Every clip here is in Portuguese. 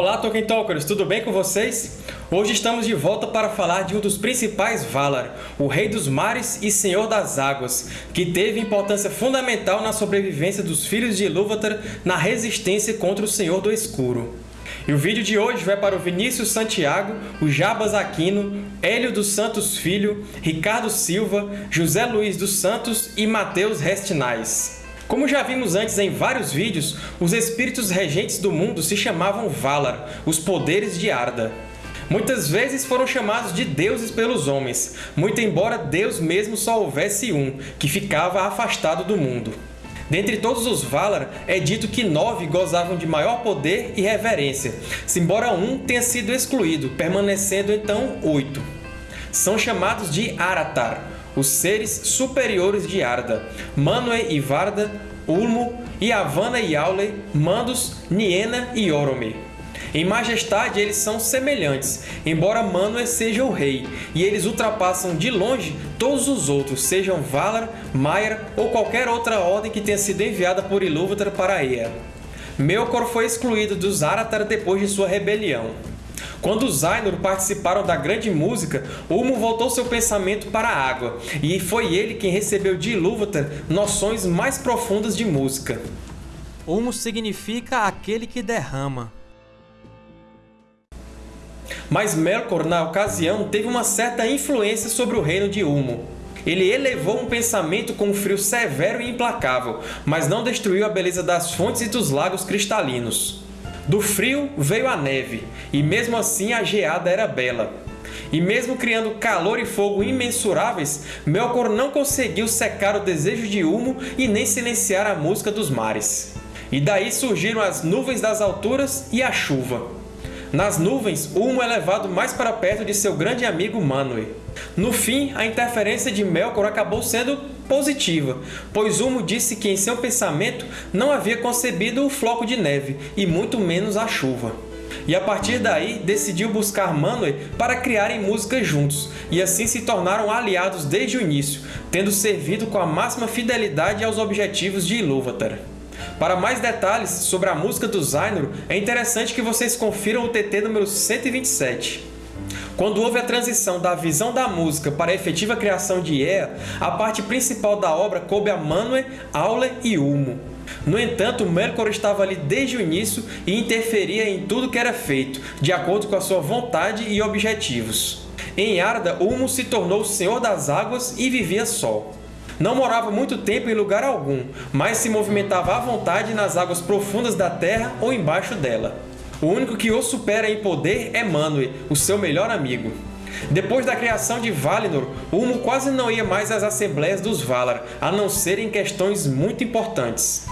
Olá, Tolkien Talkers! Tudo bem com vocês? Hoje estamos de volta para falar de um dos principais Valar, o Rei dos Mares e Senhor das Águas, que teve importância fundamental na sobrevivência dos Filhos de Ilúvatar na resistência contra o Senhor do Escuro. E o vídeo de hoje vai para o Vinícius Santiago, o Jabas Aquino, Hélio dos Santos Filho, Ricardo Silva, José Luiz dos Santos e Mateus Restinais. Como já vimos antes em vários vídeos, os espíritos regentes do mundo se chamavam Valar, os poderes de Arda. Muitas vezes foram chamados de deuses pelos homens, muito embora Deus mesmo só houvesse um, que ficava afastado do mundo. Dentre todos os Valar, é dito que nove gozavam de maior poder e reverência, embora um tenha sido excluído, permanecendo então oito. São chamados de Aratar, os seres superiores de Arda, Manwë e Varda, Ulmo, Yavanna e Aule, Mandos, Niena e Orome. Em majestade, eles são semelhantes, embora Manwë seja o rei, e eles ultrapassam de longe todos os outros, sejam Valar, Maiar ou qualquer outra ordem que tenha sido enviada por Ilúvatar para Ea. Melkor foi excluído dos Aratar depois de sua rebelião. Quando os Ainur participaram da Grande Música, Ulmo voltou seu pensamento para a água, e foi ele quem recebeu de Ilúvatar noções mais profundas de música. Ulmo significa aquele que derrama. Mas Melkor, na ocasião, teve uma certa influência sobre o reino de Ulmo. Ele elevou um pensamento com um frio severo e implacável, mas não destruiu a beleza das fontes e dos lagos cristalinos. Do frio veio a neve, e mesmo assim a geada era bela. E mesmo criando calor e fogo imensuráveis, Melkor não conseguiu secar o desejo de Ulmo e nem silenciar a música dos mares. E daí surgiram as nuvens das alturas e a chuva. Nas nuvens, Ulmo é levado mais para perto de seu grande amigo Manwë. No fim, a interferência de Melkor acabou sendo positiva, pois Ulmo disse que em seu pensamento não havia concebido o floco de neve, e muito menos a chuva. E a partir daí decidiu buscar Manwë para criarem música juntos, e assim se tornaram aliados desde o início, tendo servido com a máxima fidelidade aos objetivos de Ilúvatar. Para mais detalhes sobre a música dos Ainur, é interessante que vocês confiram o TT número 127. Quando houve a transição da visão da música para a efetiva criação de Ea, a parte principal da obra coube a Manwë, Aule e Ulmo. No entanto, Melkor estava ali desde o início e interferia em tudo que era feito, de acordo com a sua vontade e objetivos. Em Arda, Ulmo se tornou o Senhor das Águas e vivia só. Não morava muito tempo em lugar algum, mas se movimentava à vontade nas águas profundas da terra ou embaixo dela. O único que o supera em poder é Manwë, o seu melhor amigo. Depois da criação de Valinor, Ulmo quase não ia mais às assembleias dos Valar, a não ser em questões muito importantes.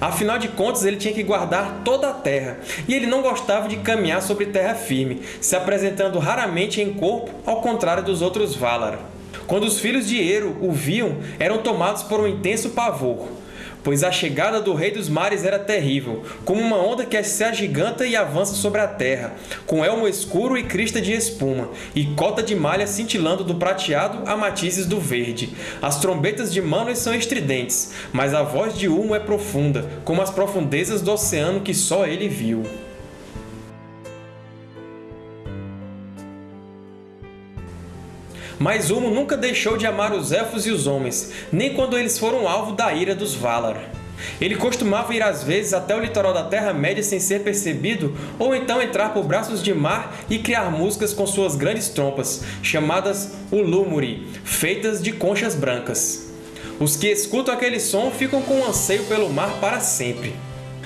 Afinal de contas, ele tinha que guardar toda a terra, e ele não gostava de caminhar sobre terra firme, se apresentando raramente em corpo, ao contrário dos outros Valar. Quando os filhos de Eru o viam, eram tomados por um intenso pavor pois a chegada do Rei dos Mares era terrível, como uma onda que se agiganta e avança sobre a terra, com elmo escuro e crista de espuma, e cota de malha cintilando do prateado a matizes do verde. As trombetas de Manwë são estridentes, mas a voz de Ulmo é profunda, como as profundezas do oceano que só ele viu. Mas Ulmo nunca deixou de amar os Elfos e os Homens, nem quando eles foram alvo da ira dos Valar. Ele costumava ir às vezes até o litoral da Terra-média sem ser percebido, ou então entrar por braços de mar e criar músicas com suas grandes trompas, chamadas Ulúmuri, feitas de conchas brancas. Os que escutam aquele som ficam com um anseio pelo mar para sempre.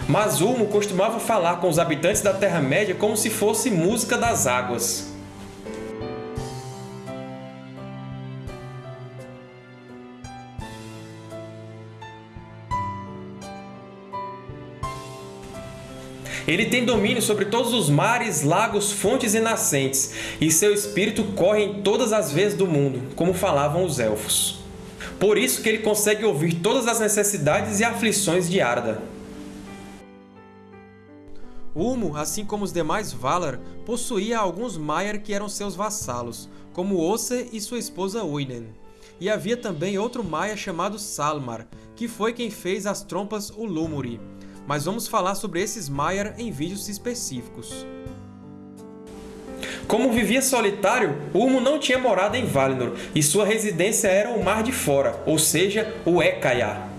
Mas Ulmo costumava falar com os habitantes da Terra-média como se fosse música das águas. Ele tem domínio sobre todos os mares, lagos, fontes e nascentes, e seu espírito corre em todas as vezes do mundo, como falavam os Elfos. Por isso que ele consegue ouvir todas as necessidades e aflições de Arda. Ulmo, assim como os demais Valar, possuía alguns Maiar que eram seus vassalos, como Osse e sua esposa Uinen. E havia também outro Maia chamado Salmar, que foi quem fez as trompas Ulumuri, mas vamos falar sobre esses Maiar em vídeos específicos. Como vivia solitário, Ulmo não tinha morada em Valinor, e sua residência era o Mar de Fora, ou seja, o Ekaya.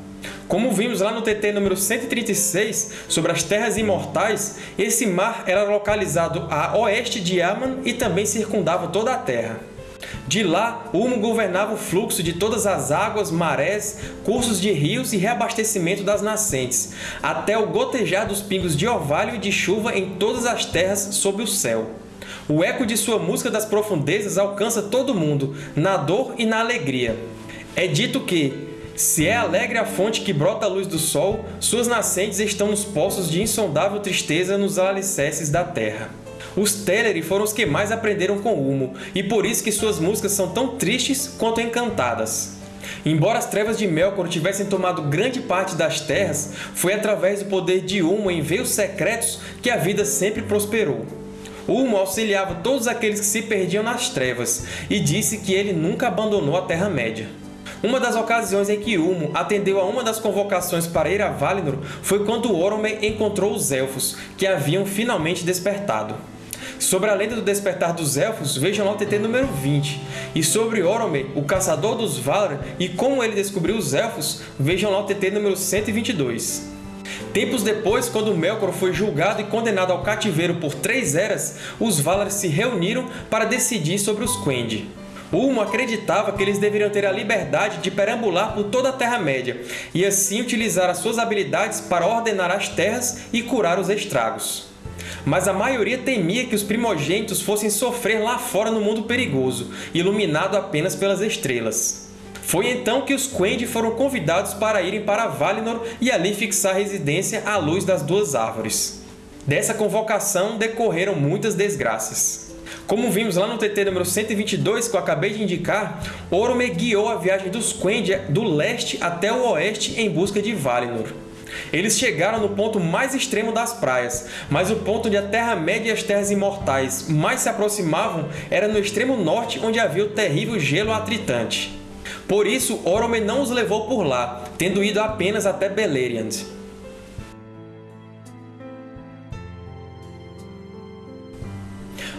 Como vimos lá no TT número 136, sobre as Terras Imortais, esse mar era localizado a oeste de Aman e também circundava toda a Terra. De lá, Ulmo governava o fluxo de todas as águas, marés, cursos de rios e reabastecimento das nascentes, até o gotejar dos pingos de orvalho e de chuva em todas as terras sob o céu. O eco de sua música das profundezas alcança todo mundo, na dor e na alegria. É dito que, se é alegre a fonte que brota a luz do sol, suas nascentes estão nos poços de insondável tristeza nos alicerces da terra. Os Teleri foram os que mais aprenderam com Ulmo, e por isso que suas músicas são tão tristes quanto encantadas. Embora as trevas de Melkor tivessem tomado grande parte das terras, foi através do poder de Ulmo em veios secretos que a vida sempre prosperou. Ulmo auxiliava todos aqueles que se perdiam nas trevas, e disse que ele nunca abandonou a Terra-média. Uma das ocasiões em que Ulmo atendeu a uma das convocações para ir a Valinor foi quando Orome encontrou os Elfos, que haviam finalmente despertado. Sobre a lenda do despertar dos Elfos, vejam lá o TT número 20. E sobre Orome, o caçador dos Valar, e como ele descobriu os Elfos, vejam lá o TT número 122. Tempos depois, quando Melkor foi julgado e condenado ao cativeiro por três eras, os Valar se reuniram para decidir sobre os Quendi. Ulmo acreditava que eles deveriam ter a liberdade de perambular por toda a Terra-média e assim utilizar as suas habilidades para ordenar as terras e curar os estragos. Mas a maioria temia que os primogênitos fossem sofrer lá fora no mundo perigoso, iluminado apenas pelas estrelas. Foi então que os Quendi foram convidados para irem para Valinor e ali fixar residência à luz das duas árvores. Dessa convocação decorreram muitas desgraças. Como vimos lá no TT número 122, que eu acabei de indicar, Orome guiou a viagem dos Quendi do leste até o oeste em busca de Valinor. Eles chegaram no ponto mais extremo das praias, mas o ponto onde a Terra-média e as Terras Imortais mais se aproximavam era no extremo norte, onde havia o terrível gelo atritante. Por isso, Orome não os levou por lá, tendo ido apenas até Beleriand.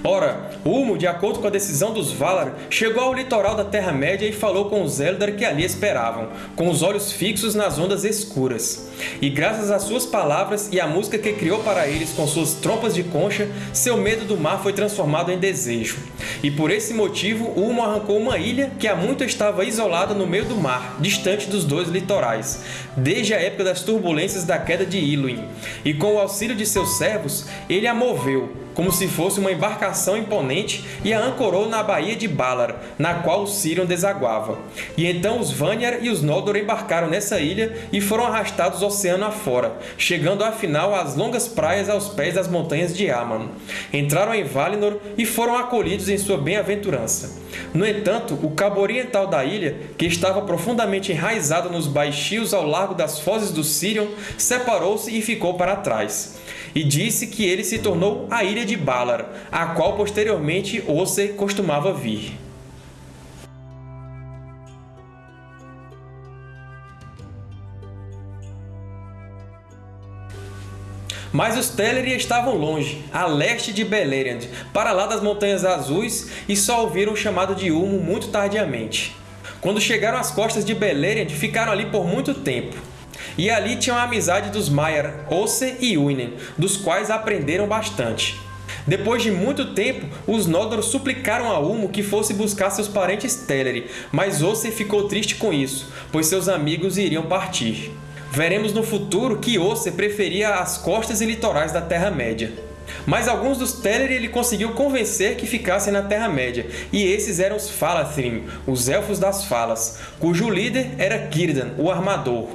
Ora, Ulmo, de acordo com a decisão dos Valar, chegou ao litoral da Terra-média e falou com os Eldar que ali esperavam, com os olhos fixos nas ondas escuras. E graças às suas palavras e à música que criou para eles com suas trompas de concha, seu medo do mar foi transformado em desejo. E por esse motivo, Ulmo arrancou uma ilha que há muito estava isolada no meio do mar, distante dos dois litorais, desde a época das turbulências da queda de Iluin. E com o auxílio de seus servos, ele a moveu, como se fosse uma embarcação imponente, e a ancorou na baía de Balar, na qual o Sirion desaguava. E então os Vanyar e os Noldor embarcaram nessa ilha e foram arrastados oceano afora, chegando afinal às longas praias aos pés das montanhas de Aman. Entraram em Valinor e foram acolhidos em sua bem-aventurança. No entanto, o cabo oriental da ilha, que estava profundamente enraizado nos baixios ao largo das fozes do Sirion, separou-se e ficou para trás e disse que ele se tornou a Ilha de Balar, a qual posteriormente Osse costumava vir. Mas os Teleri estavam longe, a leste de Beleriand, para lá das Montanhas Azuis, e só ouviram o chamado de Ulmo muito tardiamente. Quando chegaram às costas de Beleriand, ficaram ali por muito tempo. E ali tinham a amizade dos Maiar, Osse e Uinen, dos quais aprenderam bastante. Depois de muito tempo, os Noldor suplicaram a Ulmo que fosse buscar seus parentes Teleri, mas Osse ficou triste com isso, pois seus amigos iriam partir. Veremos no futuro que Osse preferia as costas e litorais da Terra-média. Mas alguns dos Teleri ele conseguiu convencer que ficassem na Terra-média, e esses eram os Falathrim, os Elfos das Falas, cujo líder era Círdan, o Armador.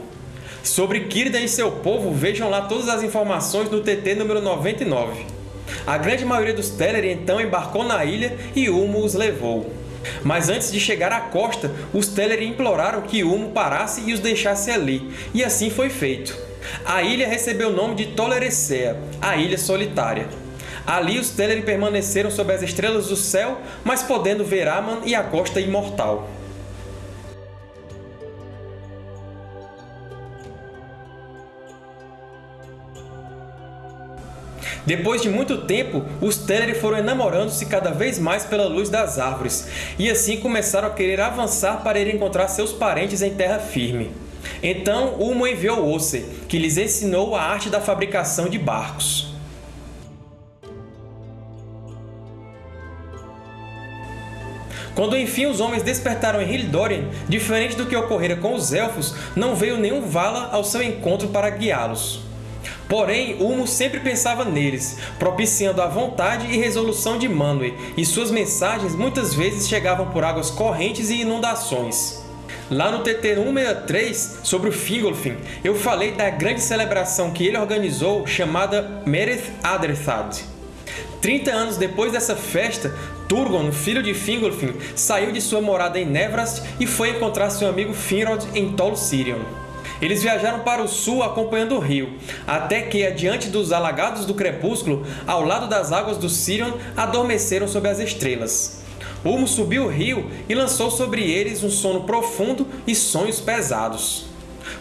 Sobre Círdan e seu povo, vejam lá todas as informações no TT número 99. A grande maioria dos Teleri então embarcou na ilha e Ulmo os levou. Mas antes de chegar à costa, os Teleri imploraram que Ulmo parasse e os deixasse ali, e assim foi feito. A ilha recebeu o nome de Tolerecea, a Ilha Solitária. Ali os Teleri permaneceram sob as estrelas do céu, mas podendo ver Aman e a Costa Imortal. Depois de muito tempo, os Teleri foram enamorando-se cada vez mais pela luz das árvores, e assim começaram a querer avançar para ir encontrar seus parentes em terra firme. Então Ulmo enviou Osse, que lhes ensinou a arte da fabricação de barcos. Quando enfim os homens despertaram em Hildorian, diferente do que ocorrera com os Elfos, não veio nenhum Vala ao seu encontro para guiá-los. Porém, Ulmo sempre pensava neles, propiciando a vontade e resolução de Manwë, e suas mensagens muitas vezes chegavam por águas correntes e inundações. Lá no TT 163, sobre o Fingolfin, eu falei da grande celebração que ele organizou chamada Mereth Adrethad. 30 anos depois dessa festa, Turgon, filho de Fingolfin, saiu de sua morada em Nevrast e foi encontrar seu amigo Finrod em Tol Sirion. Eles viajaram para o sul acompanhando o rio, até que, adiante dos alagados do crepúsculo, ao lado das águas do Sirion, adormeceram sob as estrelas. Ulmo subiu o rio e lançou sobre eles um sono profundo e sonhos pesados.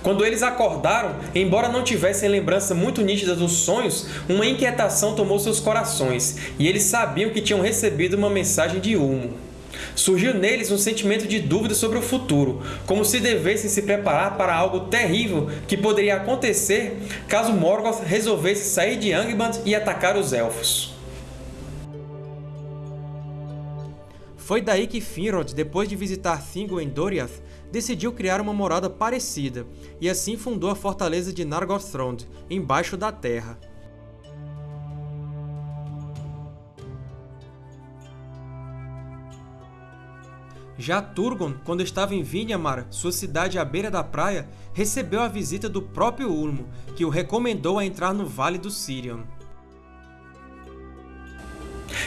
Quando eles acordaram, embora não tivessem lembrança muito nítida dos sonhos, uma inquietação tomou seus corações, e eles sabiam que tinham recebido uma mensagem de Ulmo. Surgiu neles um sentimento de dúvida sobre o futuro, como se devessem se preparar para algo terrível que poderia acontecer caso Morgoth resolvesse sair de Angband e atacar os Elfos. Foi daí que Finrod, depois de visitar Thingol em Doriath, decidiu criar uma morada parecida, e assim fundou a fortaleza de Nargothrond, embaixo da terra. Já Turgon, quando estava em Vinyamar, sua cidade à beira da praia, recebeu a visita do próprio Ulmo, que o recomendou a entrar no Vale do Sirion.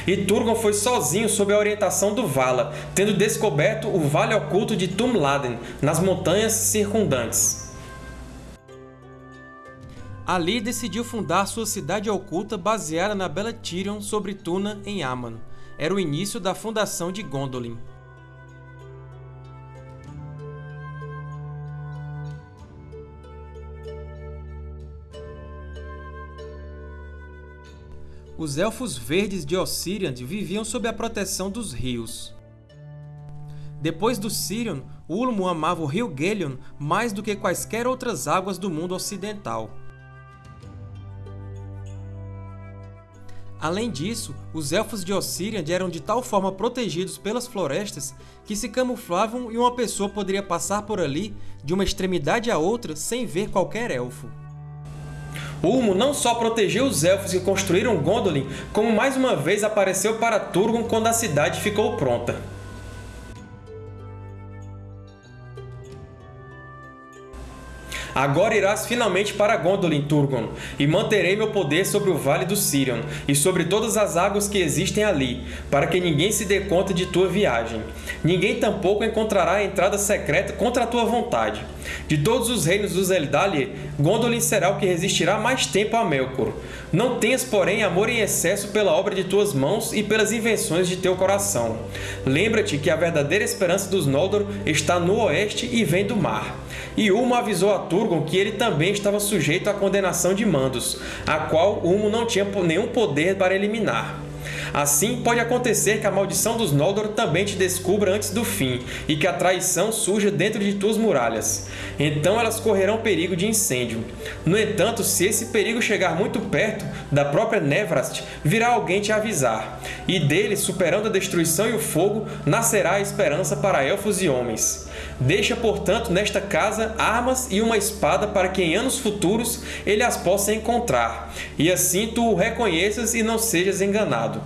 E Turgon foi sozinho sob a orientação do Vala, tendo descoberto o Vale Oculto de Tumladen, nas montanhas circundantes. Ali decidiu fundar sua cidade oculta baseada na bela Tirion sobre Tuna, em Aman. Era o início da fundação de Gondolin. Os Elfos Verdes de Ossiriand viviam sob a proteção dos rios. Depois do Sirion, Ulmo amava o rio Gelion mais do que quaisquer outras águas do mundo ocidental. Além disso, os Elfos de Ossiriand eram de tal forma protegidos pelas florestas que se camuflavam e uma pessoa poderia passar por ali de uma extremidade à outra sem ver qualquer Elfo. Ulmo não só protegeu os Elfos que construíram Gondolin, como mais uma vez apareceu para Turgon quando a cidade ficou pronta. Agora irás finalmente para Gondolin, Turgon, e manterei meu poder sobre o Vale do Sirion, e sobre todas as águas que existem ali, para que ninguém se dê conta de tua viagem. Ninguém tampouco encontrará a entrada secreta contra a tua vontade. De todos os reinos dos Eldalir, Gondolin será o que resistirá mais tempo a Melkor. Não tenhas, porém, amor em excesso pela obra de tuas mãos e pelas invenções de teu coração. Lembra-te que a verdadeira esperança dos Noldor está no oeste e vem do mar. E Ulmo avisou a Turgon que ele também estava sujeito à condenação de Mandos, a qual Ulmo não tinha nenhum poder para eliminar. Assim, pode acontecer que a maldição dos Noldor também te descubra antes do fim, e que a traição surja dentro de tuas muralhas. Então elas correrão perigo de incêndio. No entanto, se esse perigo chegar muito perto, da própria Nevrast virá alguém te avisar, e dele, superando a destruição e o fogo, nascerá a esperança para elfos e homens. Deixa, portanto, nesta casa armas e uma espada para que em anos futuros ele as possa encontrar, e assim tu o reconheças e não sejas enganado.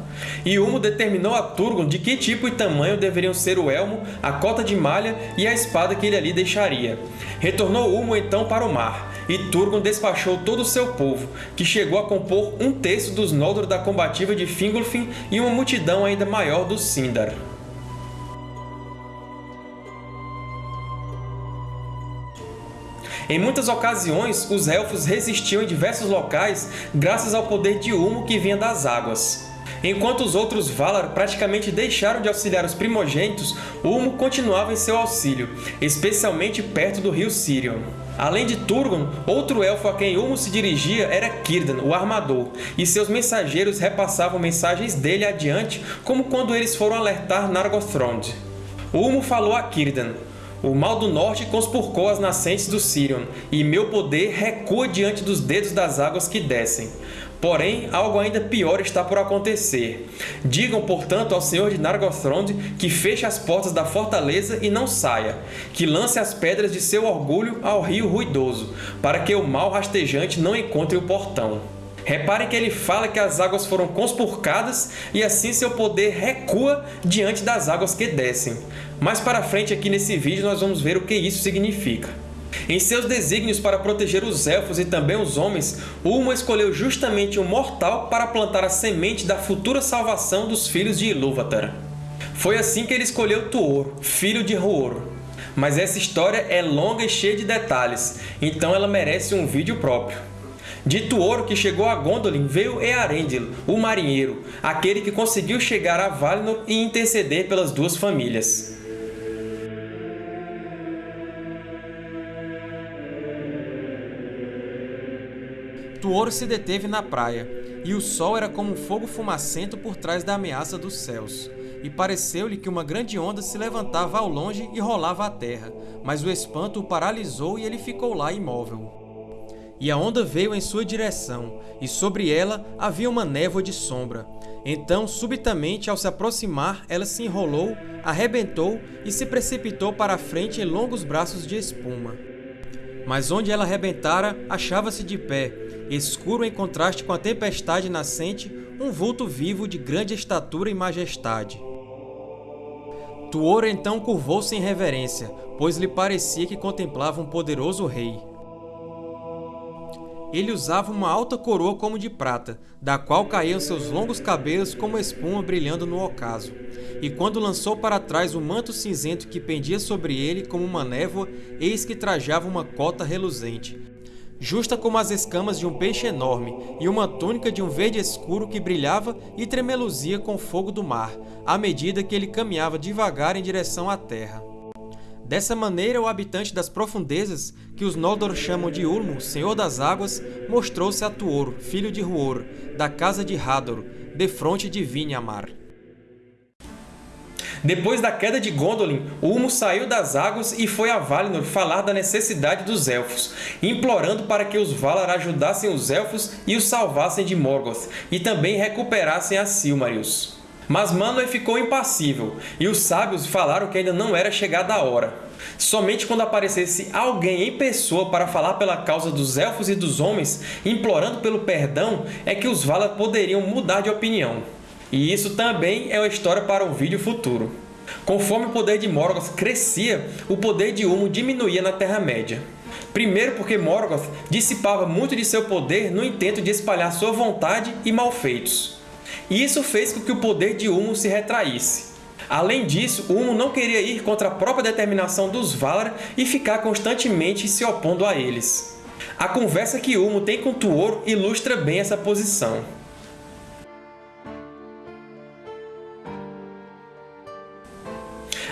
E Humo determinou a Turgon de que tipo e tamanho deveriam ser o elmo, a cota de malha e a espada que ele ali deixaria. Retornou Humo então para o mar, e Turgon despachou todo o seu povo, que chegou a compor um terço dos Noldor da combativa de Fingolfin e uma multidão ainda maior dos Sindar. Em muitas ocasiões, os Elfos resistiam em diversos locais graças ao poder de Ulmo que vinha das águas. Enquanto os outros Valar praticamente deixaram de auxiliar os primogênitos, Ulmo continuava em seu auxílio, especialmente perto do rio Sirion. Além de Turgon, outro elfo a quem Ulmo se dirigia era Círdan, o Armador, e seus mensageiros repassavam mensagens dele adiante, como quando eles foram alertar Nargothrond. Ulmo falou a Círdan, o mal do norte conspurcou as nascentes do Sirion, e meu poder recua diante dos dedos das águas que descem. Porém, algo ainda pior está por acontecer. Digam, portanto, ao Senhor de Nargothrond que feche as portas da fortaleza e não saia, que lance as pedras de seu orgulho ao rio ruidoso, para que o mal rastejante não encontre o portão. Reparem que ele fala que as águas foram conspurcadas e assim seu poder recua diante das águas que descem. Mais para frente aqui nesse vídeo nós vamos ver o que isso significa. Em seus desígnios para proteger os Elfos e também os homens, Ulmo escolheu justamente um mortal para plantar a semente da futura salvação dos filhos de Ilúvatar. Foi assim que ele escolheu Tuor, filho de Huor. Mas essa história é longa e cheia de detalhes, então ela merece um vídeo próprio. De Tuor que chegou a Gondolin veio Earendil, o marinheiro, aquele que conseguiu chegar a Valinor e interceder pelas duas famílias. Tuor se deteve na praia, e o sol era como um fogo fumacento por trás da ameaça dos céus. E pareceu-lhe que uma grande onda se levantava ao longe e rolava à terra, mas o espanto o paralisou e ele ficou lá imóvel. E a onda veio em sua direção, e sobre ela havia uma névoa de sombra. Então, subitamente, ao se aproximar, ela se enrolou, arrebentou e se precipitou para a frente em longos braços de espuma. Mas onde ela arrebentara, achava-se de pé, escuro em contraste com a tempestade nascente, um vulto vivo de grande estatura e majestade. Tuor então curvou-se em reverência, pois lhe parecia que contemplava um poderoso rei. Ele usava uma alta coroa como de prata, da qual caíam seus longos cabelos como espuma brilhando no ocaso. E quando lançou para trás o manto cinzento que pendia sobre ele como uma névoa, eis que trajava uma cota reluzente, justa como as escamas de um peixe enorme, e uma túnica de um verde escuro que brilhava e tremeluzia com o fogo do mar, à medida que ele caminhava devagar em direção à terra. Dessa maneira, o habitante das profundezas, que os Noldor chamam de Ulmo, Senhor das Águas, mostrou-se a Tuor, filho de Huor, da casa de Hador, defronte de Vinhamar. Depois da queda de Gondolin, Ulmo saiu das águas e foi a Valinor falar da necessidade dos Elfos, implorando para que os Valar ajudassem os Elfos e os salvassem de Morgoth, e também recuperassem a Silmarils. Mas Manwë ficou impassível, e os sábios falaram que ainda não era chegada a hora. Somente quando aparecesse alguém em pessoa para falar pela causa dos Elfos e dos Homens, implorando pelo perdão, é que os Valar poderiam mudar de opinião. E isso também é uma história para um vídeo futuro. Conforme o poder de Morgoth crescia, o poder de Ulmo diminuía na Terra-média. Primeiro porque Morgoth dissipava muito de seu poder no intento de espalhar sua vontade e malfeitos e isso fez com que o poder de Ulmo se retraísse. Além disso, Ulmo não queria ir contra a própria determinação dos Valar e ficar constantemente se opondo a eles. A conversa que Ulmo tem com Tuor ilustra bem essa posição.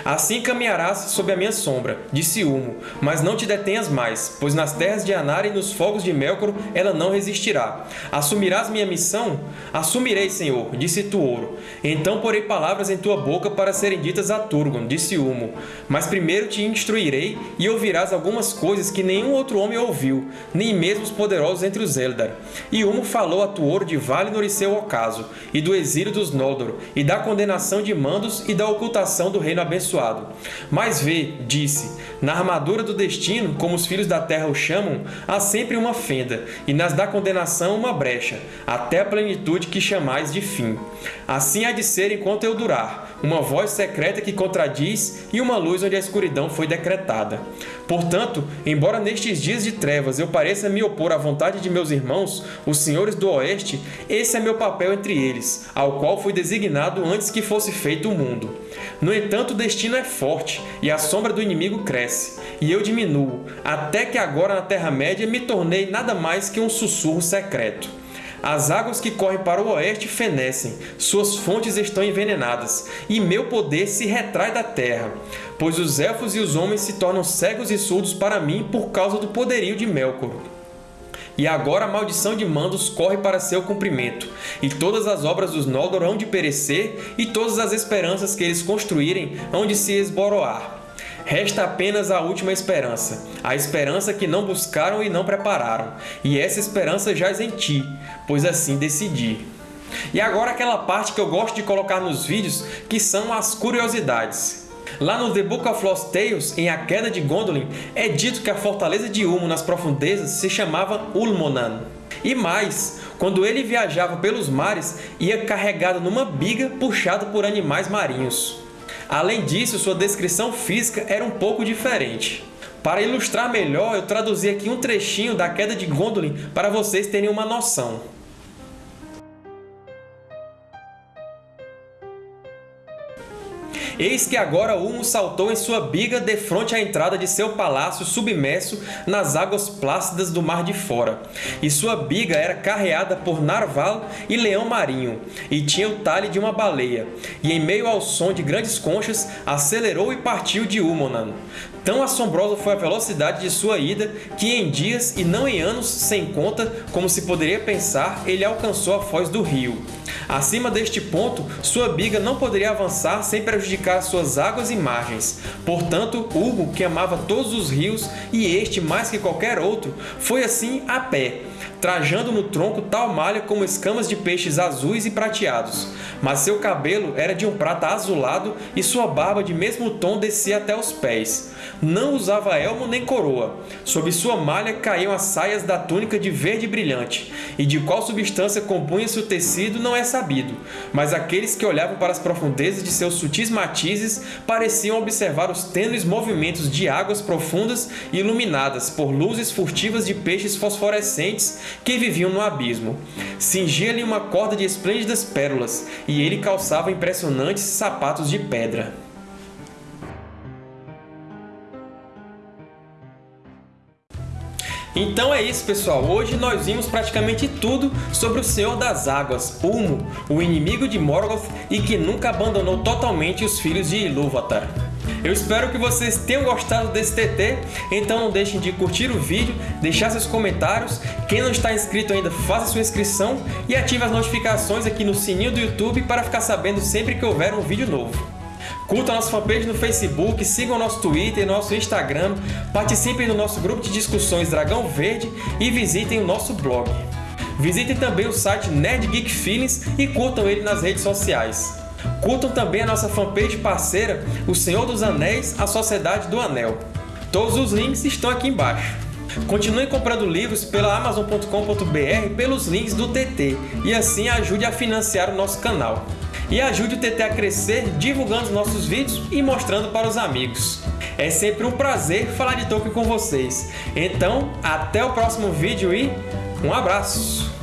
Assim caminharás sob a minha sombra, disse Ulmo, mas não te detenhas mais, pois nas terras de Anara e nos fogos de Melkor ela não resistirá. Assumirás minha missão? Assumirei, Senhor, disse Tuoro. Então porei palavras em tua boca para serem ditas a Turgon, disse Ulmo. Mas primeiro te instruirei e ouvirás algumas coisas que nenhum outro homem ouviu, nem mesmo os poderosos entre os Eldar. E Ulmo falou a Tuoro de Valinor e seu ocaso, e do exílio dos Noldor, e da condenação de Mandos e da ocultação do reino abençoado abençoado. Mas vê, disse, na armadura do destino, como os filhos da terra o chamam, há sempre uma fenda, e nas da condenação uma brecha, até a plenitude que chamais de fim. Assim há de ser enquanto eu durar, uma voz secreta que contradiz e uma luz onde a escuridão foi decretada. Portanto, embora nestes dias de trevas eu pareça me opor à vontade de meus irmãos, os senhores do Oeste, esse é meu papel entre eles, ao qual fui designado antes que fosse feito o mundo. No entanto, o destino é forte, e a sombra do inimigo cresce, e eu diminuo, até que agora na Terra-média me tornei nada mais que um sussurro secreto. As águas que correm para o oeste fenecem, suas fontes estão envenenadas, e meu poder se retrai da terra, pois os elfos e os homens se tornam cegos e surdos para mim por causa do poderio de Melkor. E agora a maldição de Mandos corre para seu cumprimento, e todas as obras dos Noldor hão de perecer, e todas as esperanças que eles construírem hão de se esboroar. Resta apenas a última esperança, a esperança que não buscaram e não prepararam, e essa esperança jaz em ti, pois assim decidi. E agora aquela parte que eu gosto de colocar nos vídeos, que são as curiosidades. Lá no The Book of Lost Tales, em A Queda de Gondolin, é dito que a fortaleza de Ulmo nas profundezas se chamava Ulmonan. E mais, quando ele viajava pelos mares, ia carregado numa biga puxada por animais marinhos. Além disso, sua descrição física era um pouco diferente. Para ilustrar melhor, eu traduzi aqui um trechinho da Queda de Gondolin para vocês terem uma noção. Eis que agora Ulmo saltou em sua biga defronte à entrada de seu palácio submerso nas águas plácidas do Mar de Fora. E sua biga era carreada por narval e leão marinho, e tinha o talhe de uma baleia. E em meio ao som de grandes conchas, acelerou e partiu de Ulmonan. Tão assombrosa foi a velocidade de sua ida que em dias e não em anos sem conta, como se poderia pensar, ele alcançou a foz do rio. Acima deste ponto, sua biga não poderia avançar sem prejudicar suas águas e margens. Portanto, Hugo, que amava todos os rios, e este mais que qualquer outro, foi assim a pé, trajando no tronco tal malha como escamas de peixes azuis e prateados. Mas seu cabelo era de um prata azulado e sua barba de mesmo tom descia até os pés. Não usava elmo nem coroa. Sob sua malha caíam as saias da túnica de verde brilhante, e de qual substância compunha-se o tecido não é sabido, mas aqueles que olhavam para as profundezas de seus sutis matizes pareciam observar os tênues movimentos de águas profundas e iluminadas por luzes furtivas de peixes fosforescentes que viviam no abismo. Cingia-lhe uma corda de esplêndidas pérolas, e ele calçava impressionantes sapatos de pedra. Então é isso, pessoal. Hoje nós vimos praticamente tudo sobre o Senhor das Águas, Ulmo, o inimigo de Morgoth e que nunca abandonou totalmente os filhos de Ilúvatar. Eu espero que vocês tenham gostado desse TT, então não deixem de curtir o vídeo, deixar seus comentários. Quem não está inscrito ainda, faça sua inscrição e ative as notificações aqui no sininho do YouTube para ficar sabendo sempre que houver um vídeo novo. Curtam a nossa fanpage no Facebook, sigam nosso Twitter e nosso Instagram, participem do nosso grupo de discussões Dragão Verde e visitem o nosso blog. Visitem também o site Nerd Geek Feelings e curtam ele nas redes sociais. Curtam também a nossa fanpage parceira, O Senhor dos Anéis, A Sociedade do Anel. Todos os links estão aqui embaixo. Continue comprando livros pela Amazon.com.br pelos links do TT e assim ajude a financiar o nosso canal e ajude o TT a crescer divulgando os nossos vídeos e mostrando para os amigos. É sempre um prazer falar de Tolkien com vocês. Então, até o próximo vídeo e um abraço!